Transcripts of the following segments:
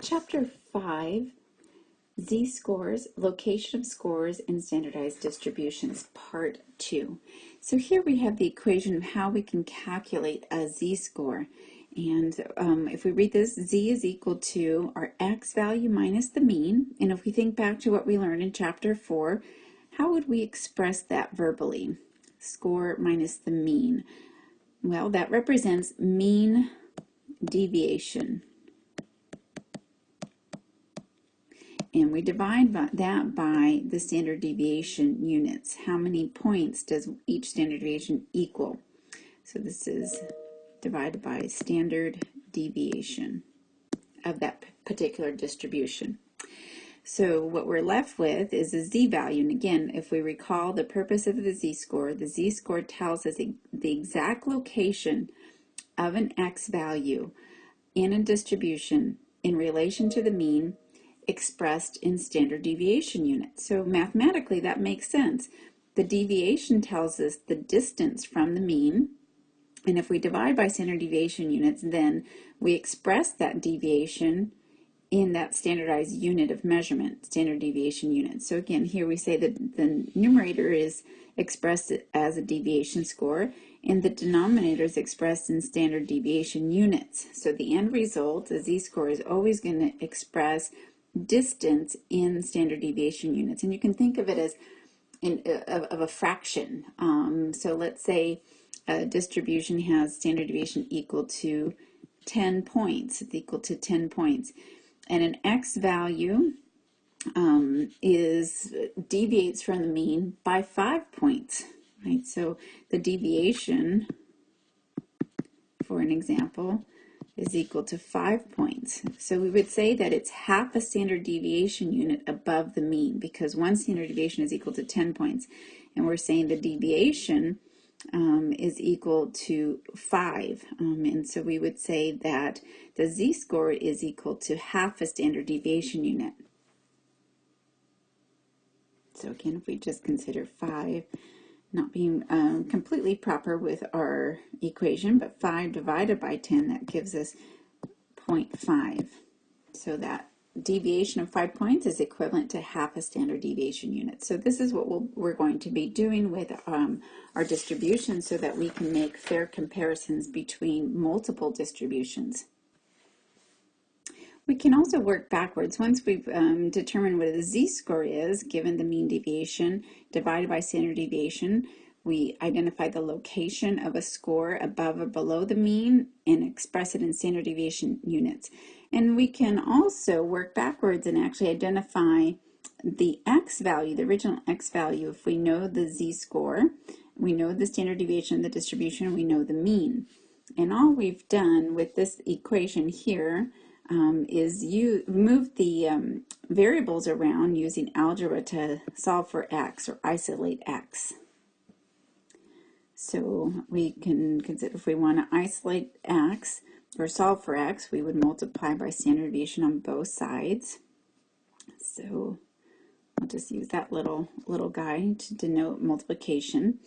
Chapter 5 Z-scores, location of scores and standardized distributions, part 2. So here we have the equation of how we can calculate a z-score. And um, if we read this, z is equal to our x value minus the mean. And if we think back to what we learned in chapter 4, how would we express that verbally? Score minus the mean. Well, that represents mean deviation. And we divide that by the standard deviation units. How many points does each standard deviation equal? So this is divided by standard deviation of that particular distribution. So what we're left with is a z-value. And again, if we recall the purpose of the z-score, the z-score tells us the exact location of an x value in a distribution in relation to the mean expressed in standard deviation units. So mathematically that makes sense. The deviation tells us the distance from the mean, and if we divide by standard deviation units, then we express that deviation in that standardized unit of measurement, standard deviation units. So again, here we say that the numerator is expressed as a deviation score, and the denominator is expressed in standard deviation units. So the end result, the z-score, is always going to express distance in standard deviation units. And you can think of it as in, uh, of, of, a fraction. Um, so let's say a distribution has standard deviation equal to 10 points. It's equal to 10 points. And an x value um, is deviates from the mean by 5 points. Right? So the deviation, for an example, is equal to 5 points. So we would say that it's half a standard deviation unit above the mean because one standard deviation is equal to 10 points. And we're saying the deviation um, is equal to 5. Um, and so we would say that the z-score is equal to half a standard deviation unit. So again, if we just consider 5 not being um, completely proper with our equation, but 5 divided by 10, that gives us 0.5. So that deviation of 5 points is equivalent to half a standard deviation unit. So this is what we we are going to be doing with um, our distribution so that we can make fair comparisons between multiple distributions. We can also work backwards. Once we've um, determined what the z-score is, given the mean deviation divided by standard deviation, we identify the location of a score above or below the mean and express it in standard deviation units. And we can also work backwards and actually identify the x value, the original x value, if we know the z-score, we know the standard deviation of the distribution, we know the mean. And all we've done with this equation here um, is you move the um, variables around using algebra to solve for x or isolate x. So we can consider if we want to isolate x or solve for x, we would multiply by standard deviation on both sides. So I'll just use that little little guy to denote multiplication.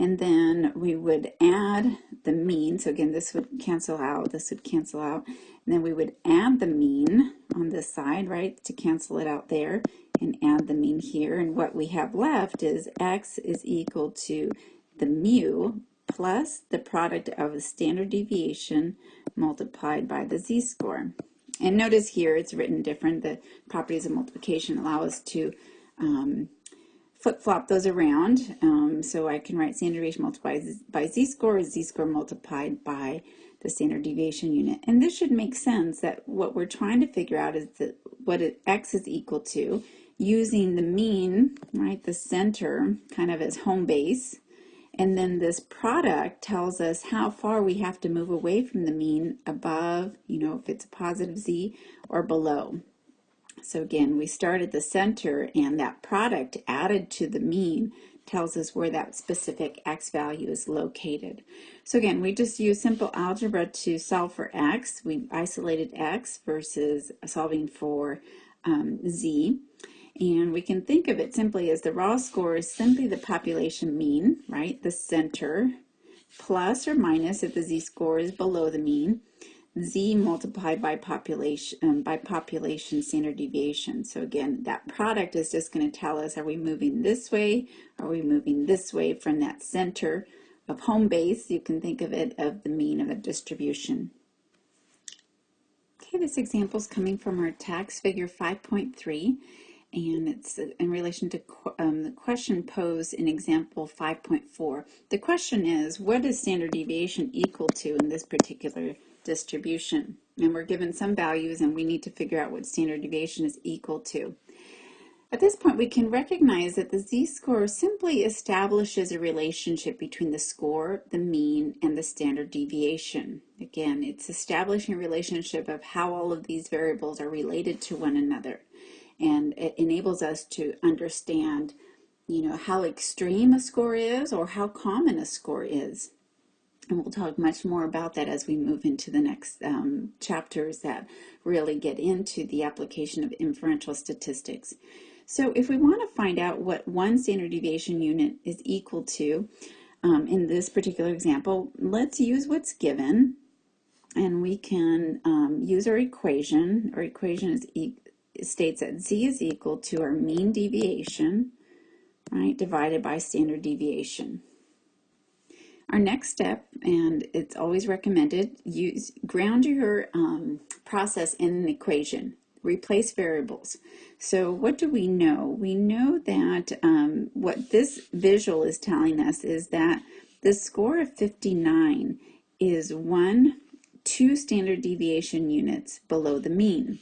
And then we would add the mean. So again, this would cancel out, this would cancel out. And then we would add the mean on this side, right, to cancel it out there and add the mean here. And what we have left is x is equal to the mu plus the product of the standard deviation multiplied by the z-score. And notice here it's written different. The properties of multiplication allow us to um, flip-flop those around. Um, so I can write standard deviation multiplied by z-score is z-score multiplied by the standard deviation unit. And this should make sense that what we're trying to figure out is that what it, x is equal to using the mean, right, the center kind of as home base. And then this product tells us how far we have to move away from the mean above, you know, if it's a positive z or below. So again, we start at the center and that product added to the mean tells us where that specific x value is located. So again, we just use simple algebra to solve for x. We isolated x versus solving for um, z. And we can think of it simply as the raw score is simply the population mean, right? The center, plus or minus if the z-score is below the mean. Z multiplied by population um, by population standard deviation. So again, that product is just going to tell us are we moving this way? Are we moving this way from that center of home base? You can think of it of the mean of a distribution. Okay, this example is coming from our tax figure 5.3 and it's in relation to um, the question posed in example 5.4. The question is, what is standard deviation equal to in this particular distribution? And we're given some values and we need to figure out what standard deviation is equal to. At this point, we can recognize that the z-score simply establishes a relationship between the score, the mean, and the standard deviation. Again, it's establishing a relationship of how all of these variables are related to one another and it enables us to understand you know how extreme a score is or how common a score is and we'll talk much more about that as we move into the next um, chapters that really get into the application of inferential statistics. So if we want to find out what one standard deviation unit is equal to, um, in this particular example, let's use what's given and we can um, use our equation. Our equation is e states that z is equal to our mean deviation, right, divided by standard deviation. Our next step, and it's always recommended, use ground your um, process in an equation. Replace variables. So what do we know? We know that um, what this visual is telling us is that the score of 59 is one, two standard deviation units below the mean.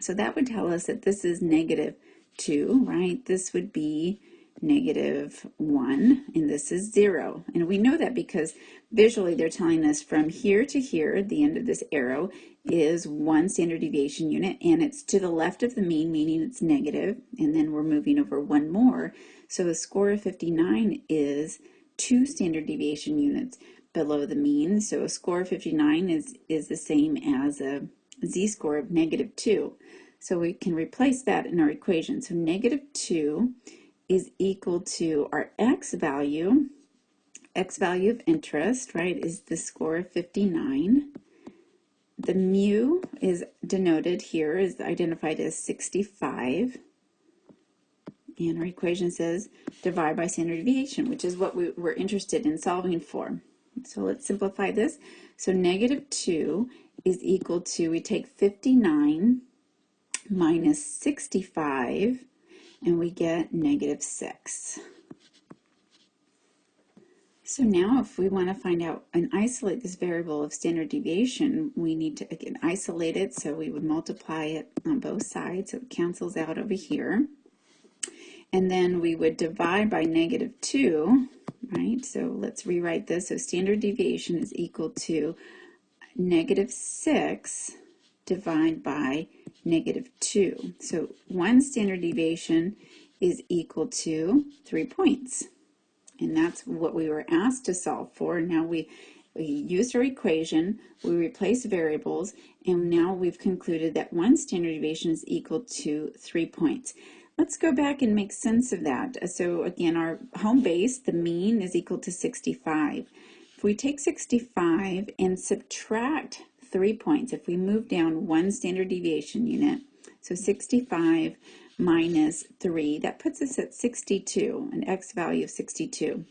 So that would tell us that this is negative 2, right? This would be negative 1, and this is 0. And we know that because visually they're telling us from here to here, the end of this arrow, is one standard deviation unit, and it's to the left of the mean, meaning it's negative, and then we're moving over one more. So a score of 59 is two standard deviation units below the mean. So a score of 59 is, is the same as a z-score of negative 2. So we can replace that in our equation. So negative 2 is equal to our x value, x value of interest, right, is the score of 59. The mu is denoted here, is identified as 65. And our equation says divide by standard deviation, which is what we were interested in solving for. So let's simplify this. So negative 2 is equal to, we take 59 minus 65, and we get negative 6. So now if we want to find out and isolate this variable of standard deviation, we need to again isolate it. So we would multiply it on both sides. So it cancels out over here. And then we would divide by negative 2, right? So let's rewrite this. So standard deviation is equal to negative 6 divided by negative 2. So one standard deviation is equal to 3 points. And that's what we were asked to solve for. Now we, we used our equation, we replaced variables, and now we've concluded that one standard deviation is equal to 3 points. Let's go back and make sense of that. So again, our home base, the mean, is equal to 65. If we take 65 and subtract three points, if we move down one standard deviation unit, so 65 minus 3, that puts us at 62, an x value of 62.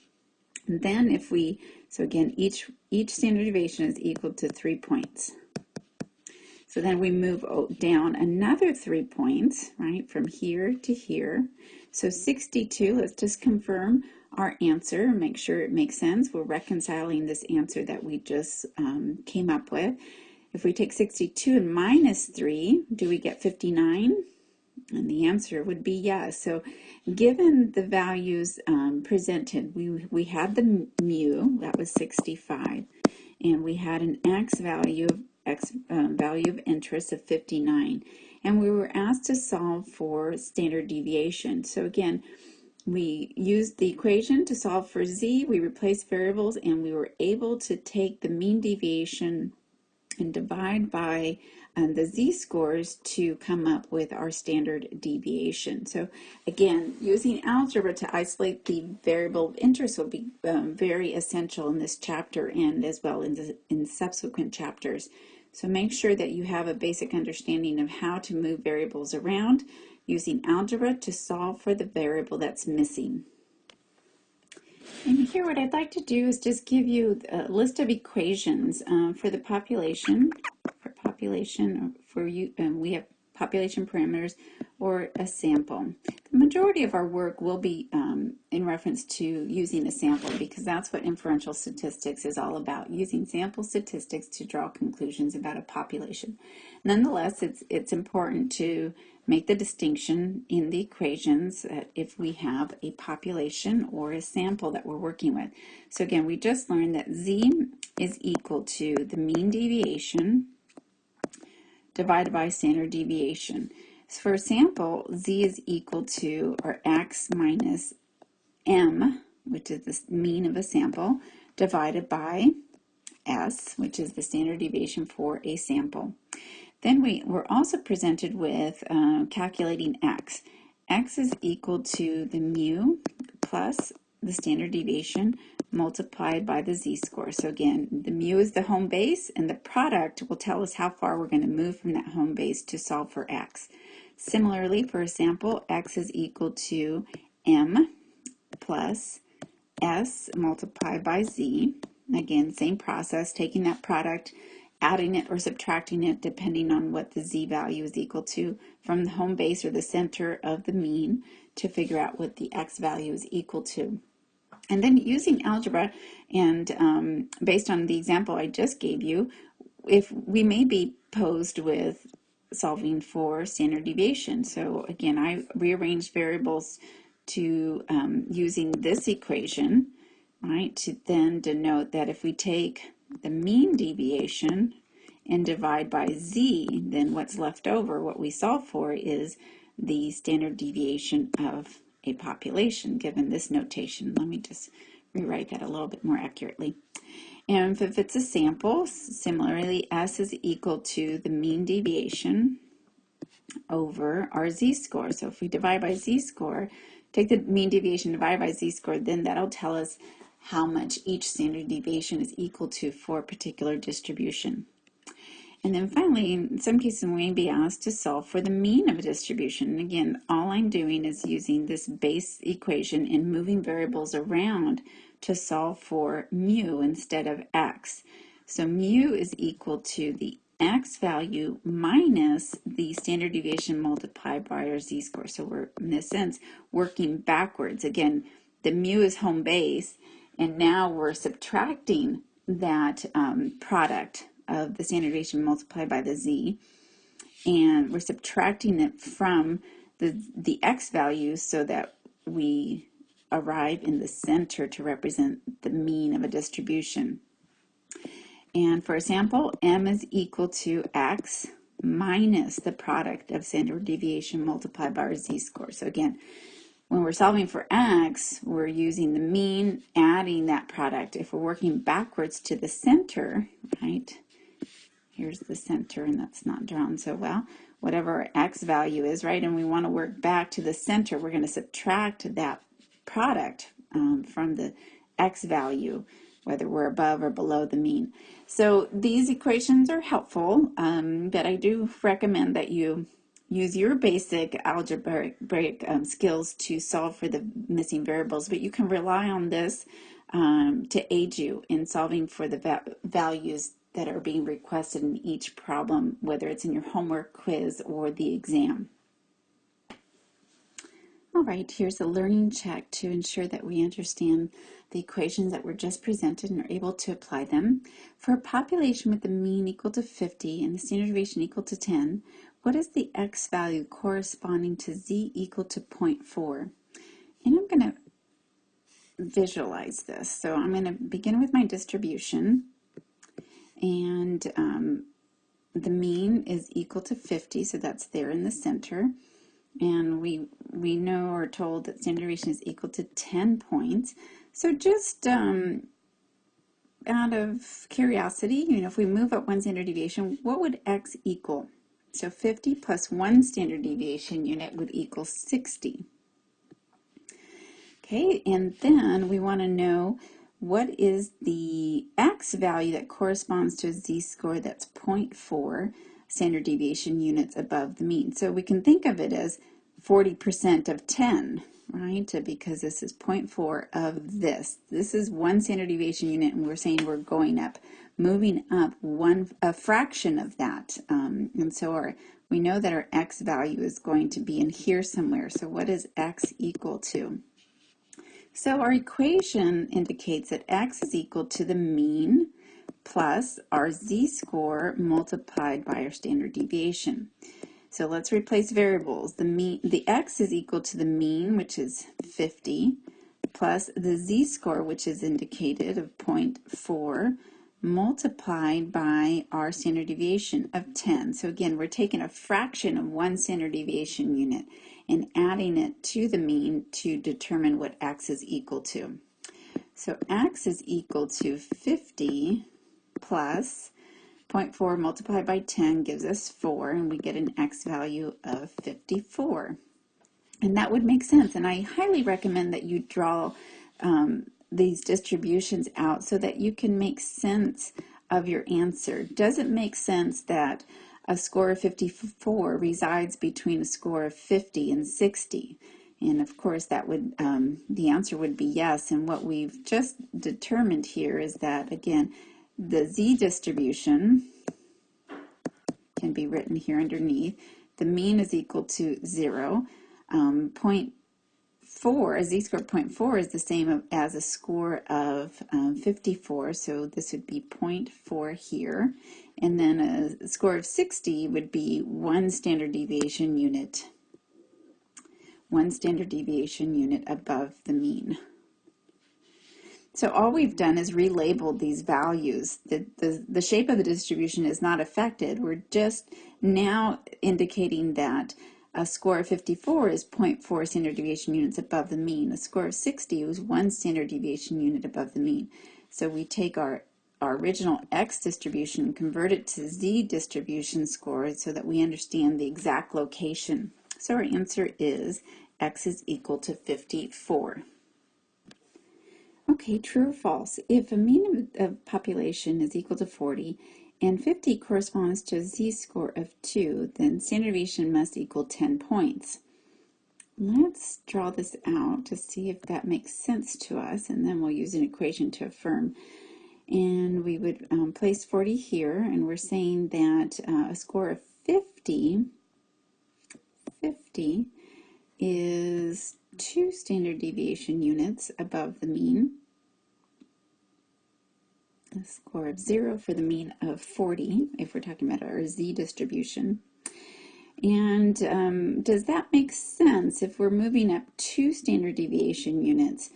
And then if we, so again, each, each standard deviation is equal to 3 points. So then we move down another 3 points, right, from here to here. So 62, let's just confirm our answer, make sure it makes sense. We're reconciling this answer that we just um, came up with. If we take 62 and minus 3, do we get 59? And the answer would be yes. So given the values um, presented, we, we had the mu, that was 65, and we had an x value of x um, value of interest of 59. And we were asked to solve for standard deviation. So again, we used the equation to solve for z, we replaced variables, and we were able to take the mean deviation and divide by um, the z-scores to come up with our standard deviation. So again, using algebra to isolate the variable of interest will be um, very essential in this chapter and as well in, the, in subsequent chapters. So make sure that you have a basic understanding of how to move variables around using algebra to solve for the variable that's missing. And here what I'd like to do is just give you a list of equations um, for the population, for population, for you, um, we have population parameters or a sample. The majority of our work will be um, in reference to using a sample because that's what inferential statistics is all about, using sample statistics to draw conclusions about a population. Nonetheless, it's, it's important to make the distinction in the equations that if we have a population or a sample that we're working with. So again, we just learned that z is equal to the mean deviation divided by standard deviation. So for a sample, z is equal to, or x minus m, which is the mean of a sample, divided by s, which is the standard deviation for a sample. Then we were also presented with uh, calculating x. x is equal to the mu plus the standard deviation multiplied by the z-score. So again, the mu is the home base, and the product will tell us how far we're going to move from that home base to solve for x. Similarly, for a sample, x is equal to m plus s multiplied by z. Again, same process, taking that product, adding it or subtracting it depending on what the z value is equal to from the home base or the center of the mean to figure out what the x value is equal to. And then using algebra and um, based on the example I just gave you, if we may be posed with solving for standard deviation. So again, I rearranged variables to um, using this equation, right, to then denote that if we take the mean deviation and divide by z, then what's left over, what we solve for is the standard deviation of a population given this notation. Let me just rewrite that a little bit more accurately. And if it's a sample, similarly, S is equal to the mean deviation over our z-score. So if we divide by z-score, take the mean deviation, divide by z-score, then that'll tell us how much each standard deviation is equal to for a particular distribution. And then finally, in some cases, we may be asked to solve for the mean of a distribution. And again, all I'm doing is using this base equation and moving variables around to solve for mu instead of x. So mu is equal to the x value minus the standard deviation multiplied by our z-score. So we're, in a sense, working backwards. Again, the mu is home base, and now we're subtracting that um, product of the standard deviation multiplied by the z, and we're subtracting it from the, the x values so that we arrive in the center to represent the mean of a distribution. And for example, m is equal to x minus the product of standard deviation multiplied by our z-score. So again, when we're solving for x, we're using the mean, adding that product. If we're working backwards to the center, right, Here's the center, and that's not drawn so well. Whatever our x value is, right? And we want to work back to the center. We're going to subtract that product um, from the x value, whether we're above or below the mean. So these equations are helpful, um, but I do recommend that you use your basic algebraic um, skills to solve for the missing variables, but you can rely on this um, to aid you in solving for the va values that are being requested in each problem, whether it's in your homework quiz or the exam. All right, here's a learning check to ensure that we understand the equations that were just presented and are able to apply them. For a population with the mean equal to 50 and the standard deviation equal to 10, what is the x value corresponding to z equal to 0.4? And I'm going to visualize this. So I'm going to begin with my distribution and um, the mean is equal to 50, so that's there in the center. And we we know or told that standard deviation is equal to 10 points. So just um, out of curiosity, you know, if we move up one standard deviation, what would x equal? So 50 plus one standard deviation unit would equal 60. Okay, and then we want to know what is the x value that corresponds to a z-score that's 0.4 standard deviation units above the mean. So we can think of it as 40% of 10, right? Because this is 0.4 of this. This is one standard deviation unit, and we're saying we're going up, moving up one a fraction of that. Um, and so our we know that our x value is going to be in here somewhere. So what is x equal to? So our equation indicates that x is equal to the mean plus our z-score multiplied by our standard deviation. So let's replace variables. The mean, the x is equal to the mean, which is 50, plus the z-score, which is indicated of 0.4, multiplied by our standard deviation of 10. So again, we're taking a fraction of one standard deviation unit and adding it to the mean to determine what x is equal to. So x is equal to 50 plus 0.4 multiplied by 10 gives us 4, and we get an x value of 54. And that would make sense, and I highly recommend that you draw um, these distributions out so that you can make sense of your answer. Does it make sense that a score of 54 resides between a score of 50 and 60? And of course, that would um, the answer would be yes. And what we've just determined here is that, again, the z distribution can be written here underneath. The mean is equal to 0. Um, point 4, a z-score of 0.4 is the same as a score of um, 54, so this would be 0.4 here. And then a score of 60 would be one standard deviation unit, one standard deviation unit above the mean. So all we've done is relabeled these values. The, the, the shape of the distribution is not affected. We're just now indicating that a score of 54 is 0.4 standard deviation units above the mean. A score of 60 is one standard deviation unit above the mean. So we take our, our original x distribution and convert it to z distribution score so that we understand the exact location. So our answer is x is equal to 54. Okay, true or false? If a mean of, of population is equal to 40 and 50 corresponds to a z-score of 2, then standard deviation must equal 10 points. Let's draw this out to see if that makes sense to us, and then we'll use an equation to affirm. And we would um, place 40 here, and we're saying that uh, a score of 50, 50 is two standard deviation units above the mean a score of 0 for the mean of 40, if we're talking about our z distribution. And um, does that make sense if we're moving up two standard deviation units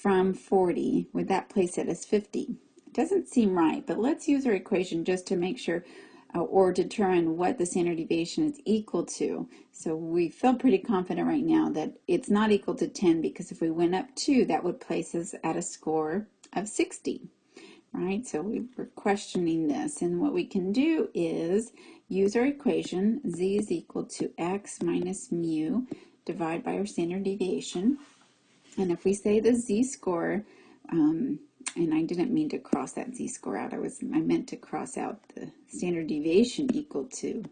from 40? Would that place it as 50? It doesn't seem right, but let's use our equation just to make sure uh, or determine what the standard deviation is equal to. So we feel pretty confident right now that it's not equal to 10 because if we went up 2, that would place us at a score of 60 right? So we were questioning this. And what we can do is use our equation, z is equal to x minus mu, divide by our standard deviation. And if we say the z-score, um, and I didn't mean to cross that z-score out, I was I meant to cross out the standard deviation equal to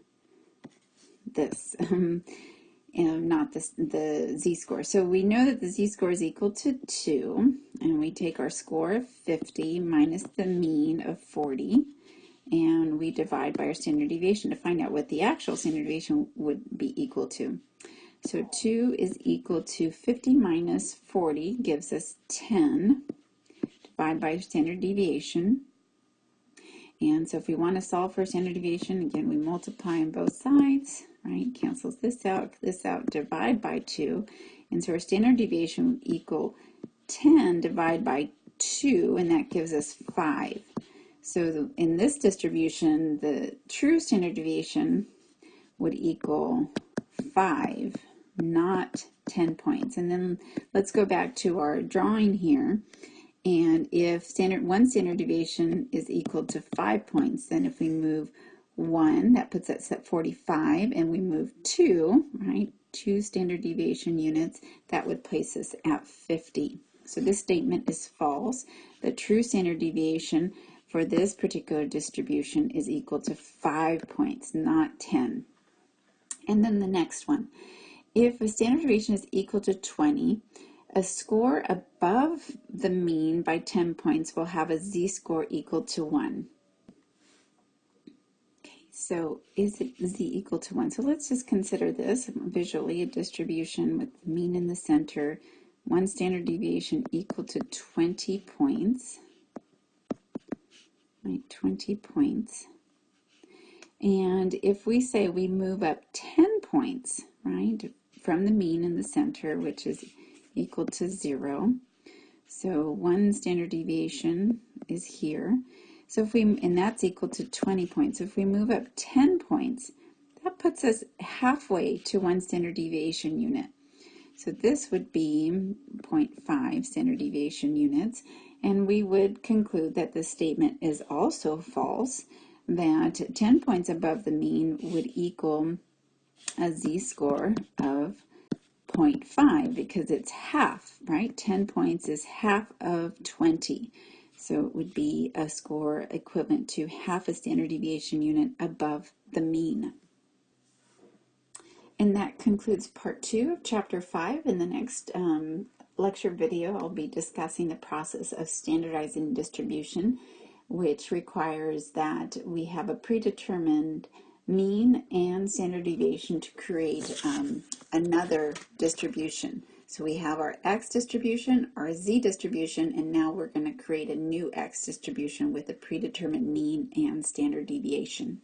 this. And not the, the z-score. So we know that the z-score is equal to 2, and we take our score of 50 minus the mean of 40, and we divide by our standard deviation to find out what the actual standard deviation would be equal to. So 2 is equal to 50 minus 40 gives us 10, divide by standard deviation. And so if we want to solve for standard deviation, again, we multiply on both sides right? Cancels this out, this out, divide by 2. And so our standard deviation would equal 10 divided by 2, and that gives us 5. So the, in this distribution, the true standard deviation would equal 5, not 10 points. And then let's go back to our drawing here. And if standard one standard deviation is equal to 5 points, then if we move 1, that puts us at 45, and we move 2, right, 2 standard deviation units, that would place us at 50. So this statement is false. The true standard deviation for this particular distribution is equal to 5 points, not 10. And then the next one. If a standard deviation is equal to 20, a score above the mean by 10 points will have a z-score equal to 1. So is z equal to 1? So let's just consider this visually, a distribution with the mean in the center, one standard deviation equal to 20 points, right, 20 points. And if we say we move up 10 points, right, from the mean in the center, which is equal to zero. So one standard deviation is here. So if we, and that's equal to 20 points. If we move up 10 points, that puts us halfway to one standard deviation unit. So this would be 0.5 standard deviation units. And we would conclude that the statement is also false, that 10 points above the mean would equal a z-score of 0.5 because it's half, right? 10 points is half of 20. So it would be a score equivalent to half a standard deviation unit above the mean. And that concludes part two of chapter five. In the next um, lecture video, I'll be discussing the process of standardizing distribution, which requires that we have a predetermined mean and standard deviation to create um, another distribution. So we have our x distribution, our z distribution, and now we're going to create a new x distribution with a predetermined mean and standard deviation.